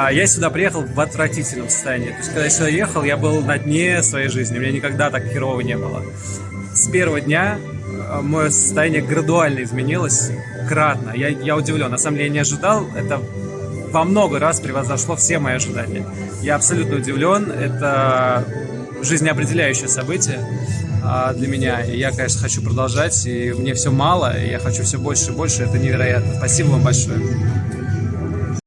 А я сюда приехал в отвратительном состоянии. То есть, когда я сюда ехал, я был на дне своей жизни. У меня никогда так херово не было. С первого дня э, мое состояние градуально изменилось кратно. Я, я удивлен. На самом деле, я не ожидал. Это во много раз превозошло все мои ожидания. Я абсолютно удивлен. Это жизнеопределяющее событие а, для меня. И я, конечно, хочу продолжать. И мне все мало. И я хочу все больше и больше. Это невероятно. Спасибо вам большое.